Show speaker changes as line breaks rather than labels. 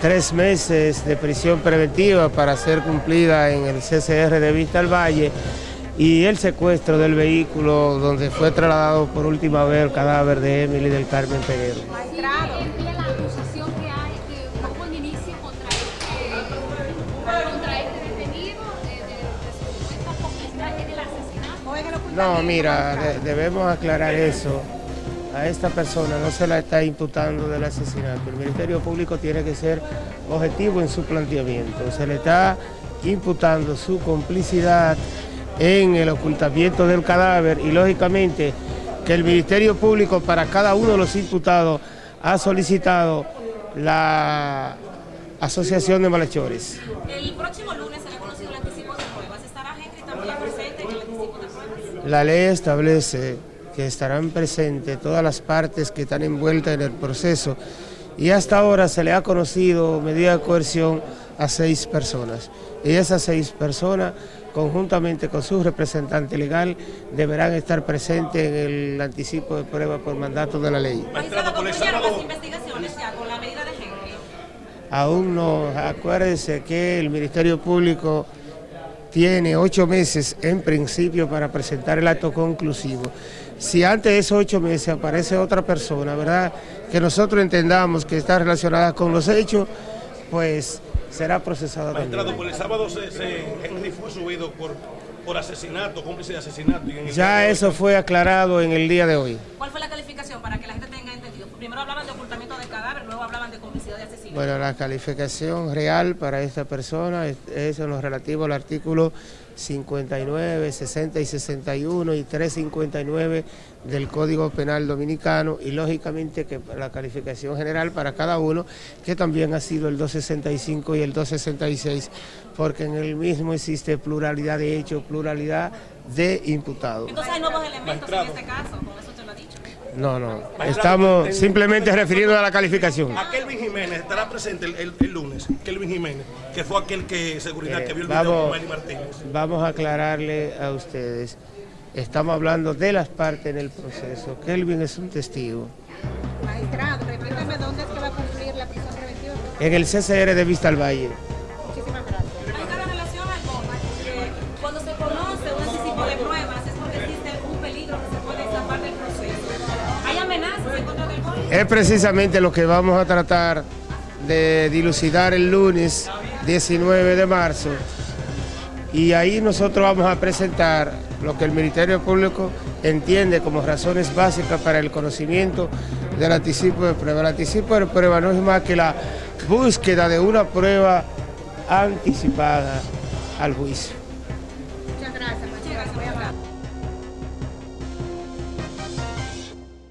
tres meses de prisión preventiva para ser cumplida en el CCR de Vista al Valle y el secuestro del vehículo donde fue trasladado por última vez el cadáver de Emily del Carmen Peguero.
No
mira, de- debemos aclarar eso. A esta persona no se la está imputando del asesinato. El Ministerio Público tiene que ser objetivo en su planteamiento. Se le está imputando su complicidad en el ocultamiento del cadáver y lógicamente que el Ministerio Público para cada uno de los imputados ha solicitado la asociación de malhechores.
El próximo lunes será conocido el anticipo de pruebas. ¿Estará Henry también presente en el anticipo de pruebas?
La ley establece que estarán presentes todas las partes que están envueltas en el proceso y hasta ahora se le ha conocido medida de coerción a seis personas. Y esas seis personas, conjuntamente con su representante legal, deberán estar presentes en el anticipo de prueba por mandato de la ley.
Magistrado, concluyeron las investigaciones ya con la medida de Henry.
Aún no, acuérdense que el Ministerio Público tiene ocho meses en principio para presentar el acto conclusivo. Si antes de esos ocho meses aparece otra persona, ¿verdad? Que nosotros entendamos que está relacionada con los hechos, pues será procesada
Magistrado,
también.
por el sábado se, se- Henry fue subido por, por asesinato, cómplice de asesinato. y en el
Ya eso fue aclarado en el día de hoy.
¿Cuál fue la calificación para que la gente tenga entendido? Primero hablaban de ocultamiento de cadáver, luego hablaban de complicidad de asesinato.
Bueno, la calificación real para esta persona es, es en lo relativo al artículo 59, 60 y 61 y 359 del Código Penal Dominicano y lógicamente que la calificación general para cada uno, que también ha sido el 265 y el 266, porque en el mismo existe pluralidad de hechos, pluralidad de imputados.
Entonces hay nuevos elementos en este caso, con eso usted lo ha dicho.
No, no, estamos simplemente refiriendo a la calificación.
A Kelvin Jiménez estará presente el, el- el lunes. Kelvin Jiménez, que fue aquel que seguridad
Mire,
que vio el video
vamos,
con Manny Martínez.
vamos a aclararle a ustedes. Estamos hablando de las partes en el proceso. Kelvin es un testigo.
Magistrado, repítame dónde es que va a cumplir la prisión preventiva.
En el CCR de Vista al Valle.
Es
precisamente lo que vamos a tratar de dilucidar el lunes 19 de marzo. Y ahí nosotros vamos a presentar lo que el Ministerio Público entiende como razones básicas para el conocimiento del anticipo de prueba. El anticipo de prueba no es más que la búsqueda de una prueba anticipada al juicio.
Muchas gracias.